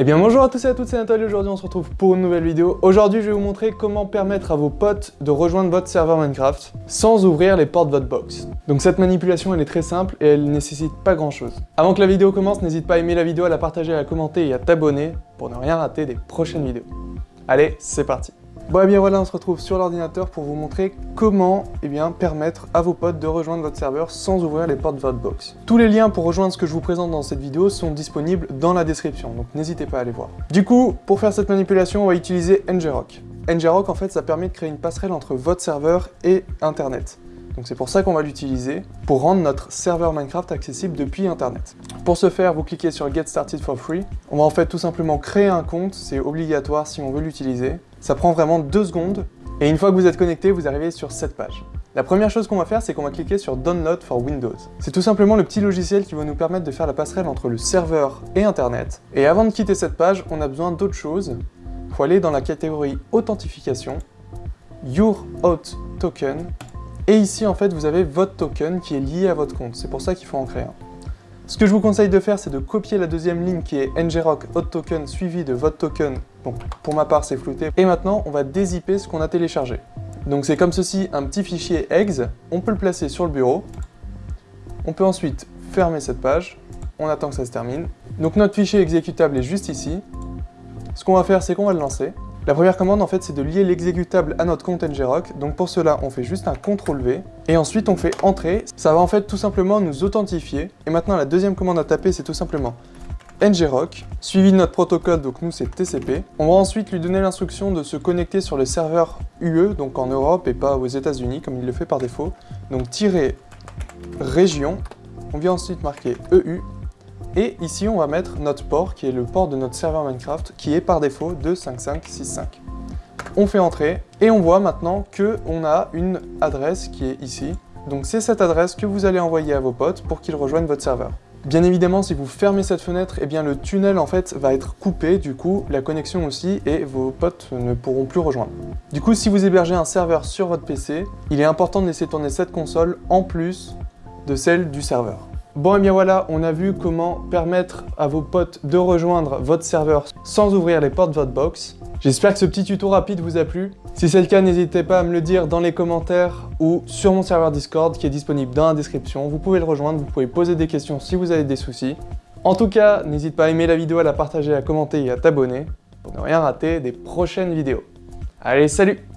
Eh bien bonjour à tous et à toutes, c'est Nathalie, aujourd'hui on se retrouve pour une nouvelle vidéo. Aujourd'hui je vais vous montrer comment permettre à vos potes de rejoindre votre serveur Minecraft sans ouvrir les portes de votre box. Donc cette manipulation elle est très simple et elle nécessite pas grand chose. Avant que la vidéo commence, n'hésite pas à aimer la vidéo, à la partager, à la commenter et à t'abonner pour ne rien rater des prochaines vidéos. Allez, c'est parti Bon et eh bien voilà, on se retrouve sur l'ordinateur pour vous montrer comment eh bien, permettre à vos potes de rejoindre votre serveur sans ouvrir les portes de votre box. Tous les liens pour rejoindre ce que je vous présente dans cette vidéo sont disponibles dans la description, donc n'hésitez pas à aller voir. Du coup, pour faire cette manipulation, on va utiliser ngrok. ngrok, en fait, ça permet de créer une passerelle entre votre serveur et Internet. Donc c'est pour ça qu'on va l'utiliser, pour rendre notre serveur Minecraft accessible depuis Internet. Pour ce faire, vous cliquez sur Get Started for Free. On va en fait tout simplement créer un compte, c'est obligatoire si on veut l'utiliser. Ça prend vraiment deux secondes, et une fois que vous êtes connecté, vous arrivez sur cette page. La première chose qu'on va faire, c'est qu'on va cliquer sur Download for Windows. C'est tout simplement le petit logiciel qui va nous permettre de faire la passerelle entre le serveur et Internet. Et avant de quitter cette page, on a besoin d'autre chose. Il faut aller dans la catégorie Authentification, Your Auth Token, et ici, en fait, vous avez votre token qui est lié à votre compte. C'est pour ça qu'il faut en créer un. Ce que je vous conseille de faire, c'est de copier la deuxième ligne qui est ngrok auth token suivi de votre token. Donc, pour ma part, c'est flouté. Et maintenant, on va dézipper ce qu'on a téléchargé. Donc, c'est comme ceci, un petit fichier exe. On peut le placer sur le bureau. On peut ensuite fermer cette page. On attend que ça se termine. Donc, notre fichier exécutable est juste ici. Ce qu'on va faire, c'est qu'on va le lancer. La première commande, en fait, c'est de lier l'exécutable à notre compte ngrok. Donc pour cela, on fait juste un CTRL-V. Et ensuite, on fait Entrer. Ça va en fait tout simplement nous authentifier. Et maintenant, la deuxième commande à taper, c'est tout simplement ngrok, suivi de notre protocole, donc nous c'est TCP. On va ensuite lui donner l'instruction de se connecter sur le serveur UE, donc en Europe et pas aux états unis comme il le fait par défaut. Donc tirer région, on vient ensuite marquer EU, et ici, on va mettre notre port, qui est le port de notre serveur Minecraft, qui est par défaut de 5565. On fait entrer, et on voit maintenant qu'on a une adresse qui est ici. Donc c'est cette adresse que vous allez envoyer à vos potes pour qu'ils rejoignent votre serveur. Bien évidemment, si vous fermez cette fenêtre, eh bien le tunnel en fait va être coupé, du coup la connexion aussi, et vos potes ne pourront plus rejoindre. Du coup, si vous hébergez un serveur sur votre PC, il est important de laisser tourner cette console en plus de celle du serveur. Bon et bien voilà, on a vu comment permettre à vos potes de rejoindre votre serveur sans ouvrir les portes de votre box. J'espère que ce petit tuto rapide vous a plu. Si c'est le cas, n'hésitez pas à me le dire dans les commentaires ou sur mon serveur Discord qui est disponible dans la description. Vous pouvez le rejoindre, vous pouvez poser des questions si vous avez des soucis. En tout cas, n'hésite pas à aimer la vidéo, à la partager, à commenter et à t'abonner pour ne rien rater des prochaines vidéos. Allez, salut